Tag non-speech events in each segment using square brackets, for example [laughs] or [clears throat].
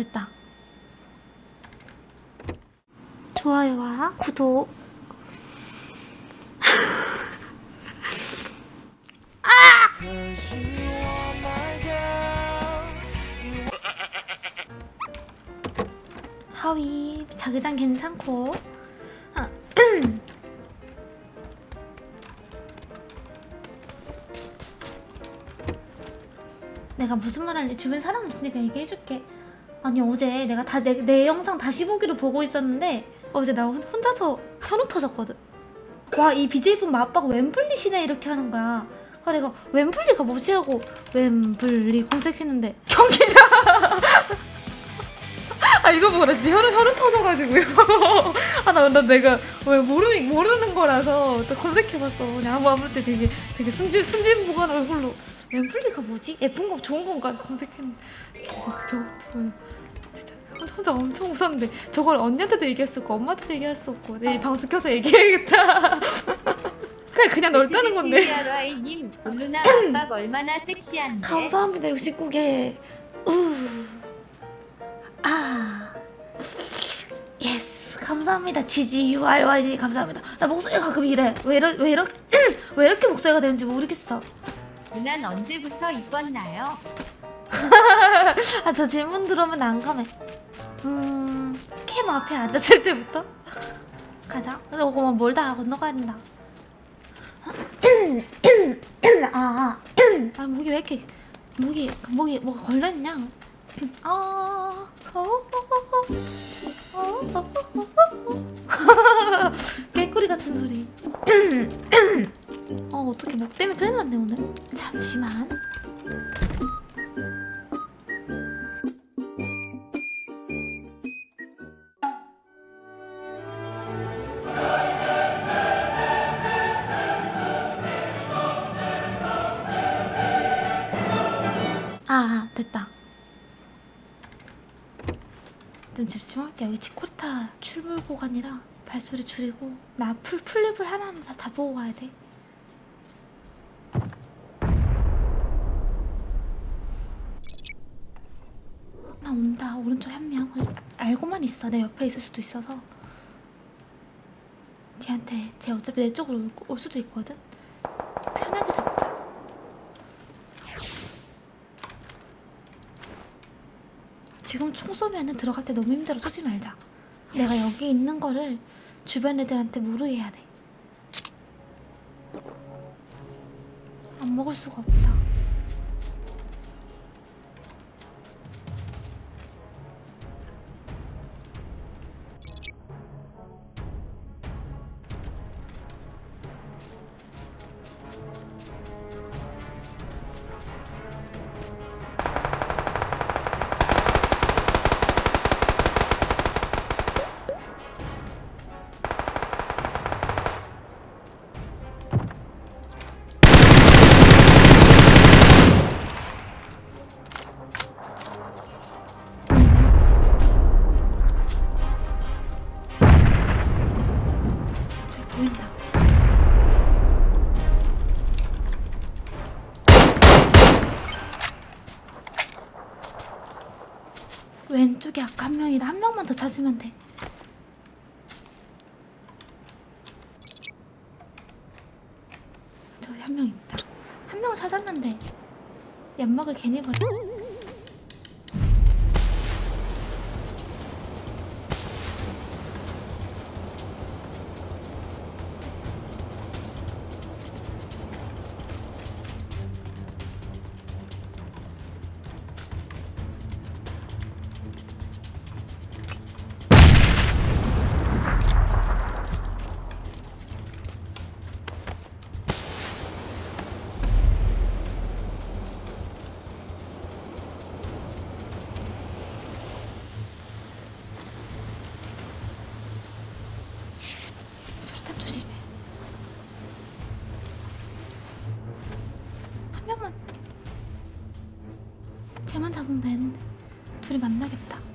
됐다. 좋아요와 구독. [laughs] 하위 자기장 괜찮고 아, [clears throat] 내가 무슨 말 할래 주변 사람 없으니까 얘기해줄게 아니 어제 내가 다 내 내 영상 다시 보기로 보고 있었는데 어제 나 혼- 혼자서 현우 터졌거든 와 이 BJ분 아빠가 웸블리 시네 이렇게 하는 거야 그래서 내가 웸블리가 뭐지 하고 웸블리 검색했는데 경기장 아 이거 보라 진짜 혈흔 혈흔 터져가지고요. 아나 나 내가 왜 모르는 모르는 거라서 또 검색해봤어. 그냥 아무 아무럴 때 되게 되게 순진 순진무구한 얼굴로 amply가 뭐지? 예쁜 거 좋은 건가 검색했는데 진짜 저, 저 뭐야 진짜 혼- 혼자 엄청 웃었는데 저걸 언니한테도 얘기할 수 없고 엄마한테도 얘기할 수 없고 내일 방송 켜서 얘기해야겠다. [laughs] 그냥 그냥 넓다는 건데. 님 블루나 아빠가 얼마나 섹시한데? 감사합니다 69개 우. 아. yes 감사합니다 GG. UIY 감사합니다. 나 목소리가 가끔 이래. 왜, 이러, 왜 이렇게 [clears throat] 왜 이렇게 목소리가 되는지 모르겠어. 누난 언제부터 이뻤나요? [laughs] 아 저 질문 들으면 안 감해 음 캠 앞에 앉았을 때부터 가자 그거 멀다 건너가야 된다 아, 아, 아 목이 왜 이렇게 목이 목이 뭐가 걸렸냐 아 어, 어, 어, 어, 어, 어, 어. 개꿀이 같은 소리 어 어떻게 목 때문에 큰일 났네 오늘 잠시만 됐다. 좀 집중할게 여기 치코리타 출몰 구간이라 발소리 줄이고. 나 풀, 풀립을 하나하나 다, 다 보고 가야 돼. 나 온다. 오른쪽 한명. 알고만 있어. 내 옆에 있을 수도 있어서. 걔한테 쟤 어차피 내 쪽으로 올, 올 수도 있거든 편하게 잡자 지금 총 쏘면은 들어갈 때 너무 힘들어 쏘지 말자. 내가 여기 있는 거를 주변 애들한테 모르게 해야 돼. 안 먹을 수가 없다. 왼쪽에 아까 한 명이라 한 명만 더 찾으면 돼. 저기 한명 있다. 한 명 찾았는데 연막을 괜히 버려. 쟤만 잡으면 되는데 둘이 만나겠다.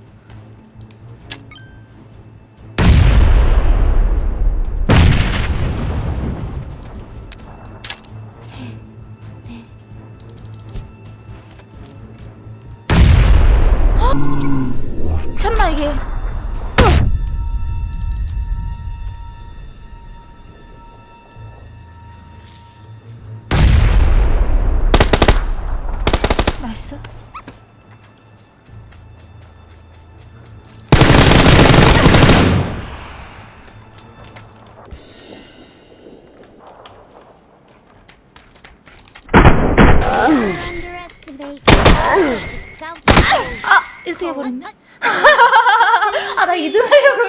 1등 해버렸네? [laughs] 아, 나 2등 하려고.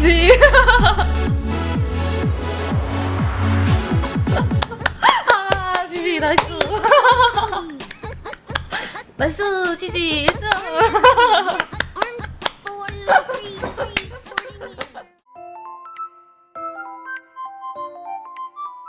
지. 나이스. [laughs] 나이스, 지지, [laughs]